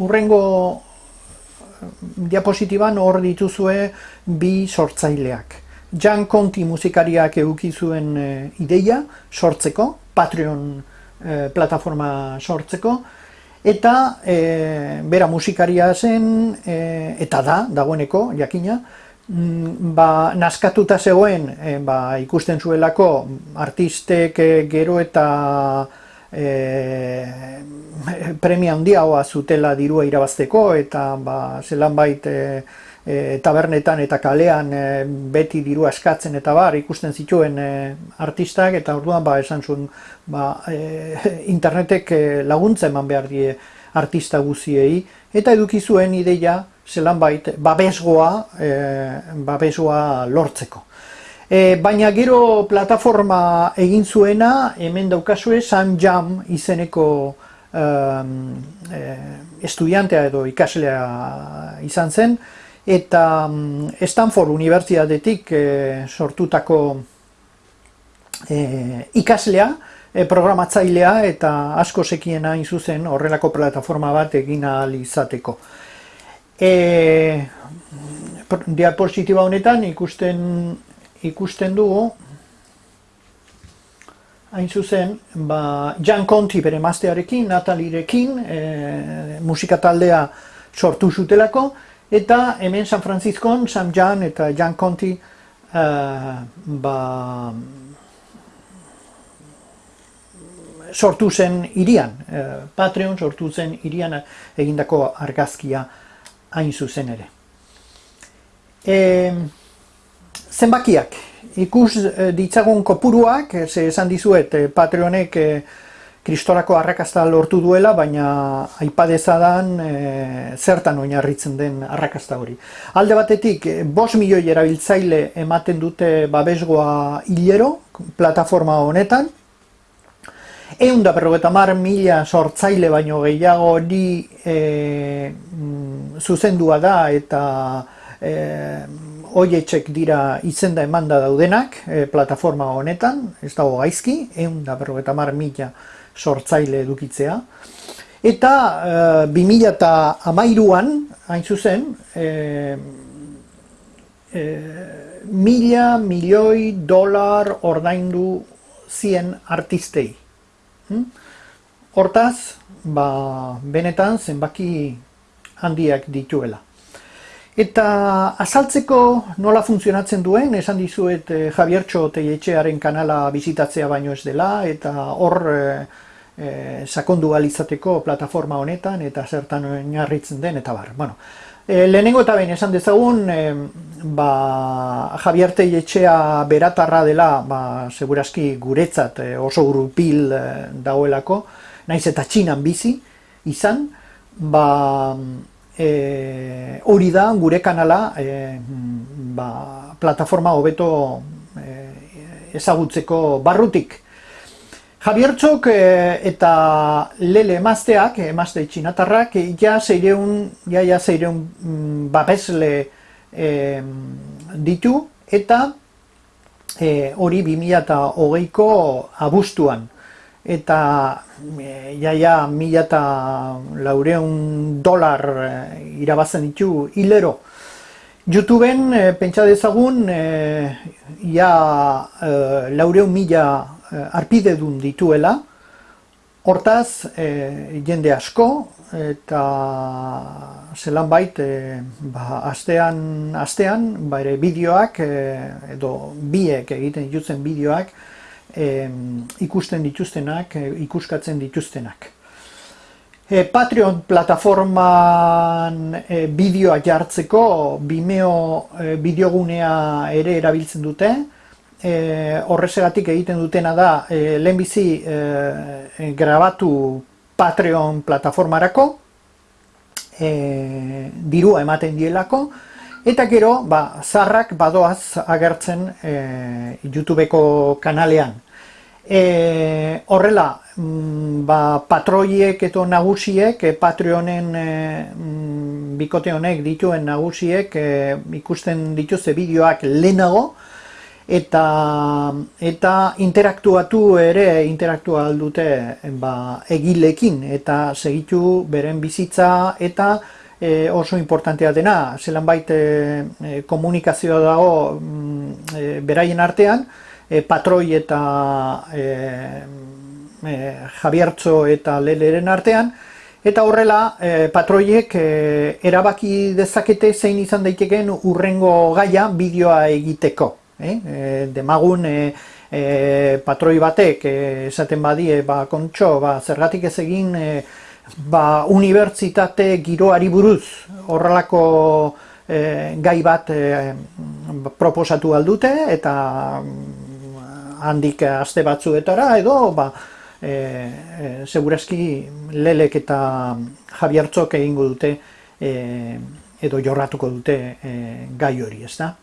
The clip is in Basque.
urrengo diapositiban hor dituzue bi sortzaileak. Jan Conti musikariak eduki zuen ideia sortzeko, Patreon e, plataforma sortzeko, eta bera musikaria zen, eta da, dagoeneko, jakina, Mm, ba, naskatuta zegoen e, ba, ikusten zuelako artistek e, gero eta e, premia handiagoa zutela dirua irabazteko eta ba, zelan bait e, tabernetan eta kalean beti dirua eskatzen eta bar ikusten zituen artistak eta orduan ba, esan zuen ba, internetek laguntza eman behar die artista guziei eta eduki zuen ideia zelan bait, babesgoa, e, babesgoa lortzeko. E, baina gero plataforma egin zuena, hemen daukazue, San Jam izeneko e, estudiantea edo ikaslea izan zen, eta Stanford Unibertsitatetik e, sortutako e, ikaslea, e, programatzailea eta asko sekiena hain zuzen horrelako plataforma bat egin ahal izateko. E, diapositiba honetan ikusten ikusten dugu hain zuzen, ba, Jan Conti bere maztearekin, Natalirekin, e, musika taldea sortu zutelako, eta hemen San Franciscon, Sam Jan eta Jan Conti e, ba, sortu zen irian, e, Patreon sortu zen irian egindako argazkia hain zuzen ere. E, zenbakiak, ikus e, ditzagun kopuruak, ze esan dizuet e, Patreonek kristorako arrakasta lortu duela, baina aipadezadan e, zertan oinarritzen den arrakasta hori. Alde batetik, e, bos milioi erabiltzaile ematen dute babesgoa hilero, plataforma honetan, Egun da berrogeta mar mila sortzaile baino gehiago hori e, zuzendua da eta e, oietxek dira izenda emanda daudenak e, plataforma honetan, ez dago gaizki, egun da berrogeta mar mila sortzaile edukitzea. Eta e, 2000 eta amairuan, hain zuzen, e, e, mila milioi dolar ordaindu zien artistei. Hmm? Hortaz, ba, benetan zenbaki handiak dituela. Eta azaltzeko nola funtzionatzen duen, esan dizuet eh, Javiertxo Teietxearen kanala bizitatzea baino ez dela, eta hor eh, eh, sakondu alizateko plataforma honetan, eta zertan oinarritzen den, eta bar. Bueno, eh, lehenengo eta behin esan dezagun, eh, ba, Javier Teietxea beratarra dela, ba, seguraski guretzat eh, oso grupil eh, dagoelako, naiz eta txinan bizi izan, ba, e, hori da gure kanala e, ba, plataforma hobeto e, ezagutzeko barrutik. Javiertzok e, eta lele emazteak, emazte txinatarrak, ja zeireun, ja, ja zeireun mm, babesle e, ditu, eta e, hori 2008ko abuztuan eta e, jaia mila eta laureun dolar e, irabazen ditu hilero. Youtubeen e, pentsa dezagun e, ja e, laureun mila e, arpide dun dituela, hortaz e, jende asko eta zelan bait e, ba, astean, astean ba, ere bideoak e, edo biek egiten dituzen bideoak e, ikusten dituztenak, e, ikuskatzen dituztenak. E, Patreon plataforman e, bideoa jartzeko Vimeo e, bideogunea ere erabiltzen dute. E, horrezegatik egiten dutena da e, lehenbizi e, grabatu Patreon plataformarako e, dirua ematen dielako eta gero ba, zarrak badoaz agertzen e, YouTubeko kanalean. E, horrela, mm, ba, patroiek eta nagusiek, e, Patreonen e, mm, bikote honek dituen nagusiek e, ikusten dituzte bideoak lehenago, eta eta interaktuatu ere interaktua aldute ba, egilekin eta segitu beren bizitza eta e, oso importantea dena, zelan baita e, komunikazioa dago mm, e, beraien artean, e, patroi eta e, e, Javiertzo eta Leleren artean, eta horrela e, patroiek e, erabaki dezakete zein izan daiteken urrengo gaia bideoa egiteko. Eh? E, demagun e, e, patroi batek e, esaten badie, ba, kontxo, ba, zergatik ez egin e, ba, unibertsitate giroari buruz horrelako e, gai bat e, proposatu aldute eta handik aste batzuetara edo ba, e, e, segurazki lelek eta Javiertzok egingo dute e, edo jorratuko dute e, gai hori, ez da?